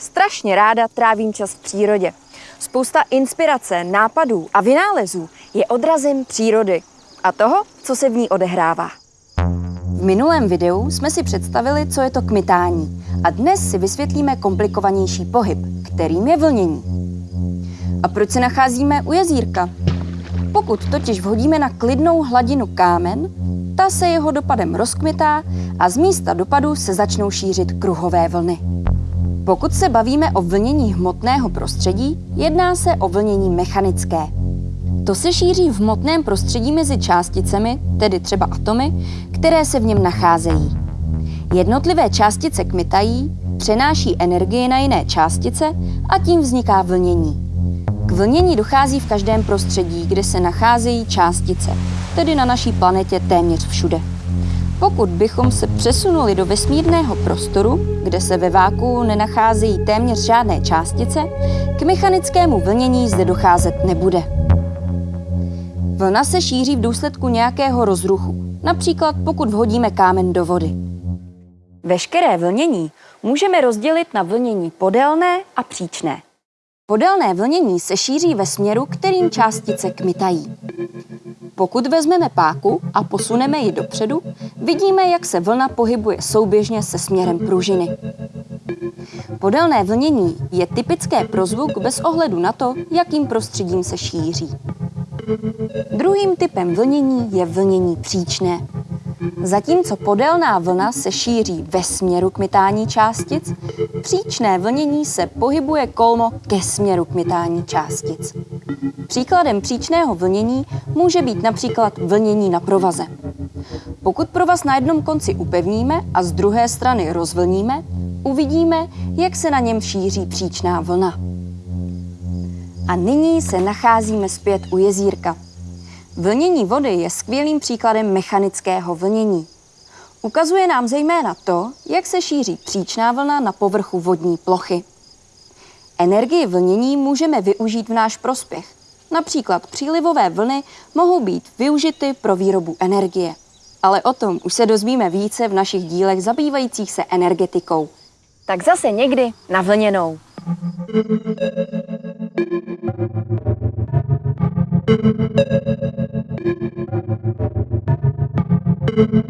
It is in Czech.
strašně ráda trávím čas v přírodě. Spousta inspirace, nápadů a vynálezů je odrazem přírody a toho, co se v ní odehrává. V minulém videu jsme si představili, co je to kmitání a dnes si vysvětlíme komplikovanější pohyb, kterým je vlnění. A proč se nacházíme u jezírka? Pokud totiž vhodíme na klidnou hladinu kámen, ta se jeho dopadem rozkmitá a z místa dopadu se začnou šířit kruhové vlny. Pokud se bavíme o vlnění hmotného prostředí, jedná se o vlnění mechanické. To se šíří v hmotném prostředí mezi částicemi, tedy třeba atomy, které se v něm nacházejí. Jednotlivé částice kmitají, přenáší energii na jiné částice a tím vzniká vlnění. K vlnění dochází v každém prostředí, kde se nacházejí částice, tedy na naší planetě téměř všude. Pokud bychom se přesunuli do vesmírného prostoru, kde se ve váku nenacházejí téměř žádné částice, k mechanickému vlnění zde docházet nebude. Vlna se šíří v důsledku nějakého rozruchu, například pokud vhodíme kámen do vody. Veškeré vlnění můžeme rozdělit na vlnění podélné a příčné. Podélné vlnění se šíří ve směru, kterým částice kmitají. Pokud vezmeme páku a posuneme ji dopředu, vidíme, jak se vlna pohybuje souběžně se směrem pružiny. Podélné vlnění je typické pro zvuk bez ohledu na to, jakým prostředím se šíří. Druhým typem vlnění je vlnění příčné. Zatímco podélná vlna se šíří ve směru kmitání částic, příčné vlnění se pohybuje kolmo ke směru kmitání částic. Příkladem příčného vlnění může být například vlnění na provaze. Pokud provaz na jednom konci upevníme a z druhé strany rozvlníme, uvidíme, jak se na něm šíří příčná vlna. A nyní se nacházíme zpět u jezírka. Vlnění vody je skvělým příkladem mechanického vlnění. Ukazuje nám zejména to, jak se šíří příčná vlna na povrchu vodní plochy. Energii vlnění můžeme využít v náš prospěch. Například přílivové vlny mohou být využity pro výrobu energie. Ale o tom už se dozvíme více v našich dílech zabývajících se energetikou. Tak zase někdy na vlněnou. Thank you. thank you.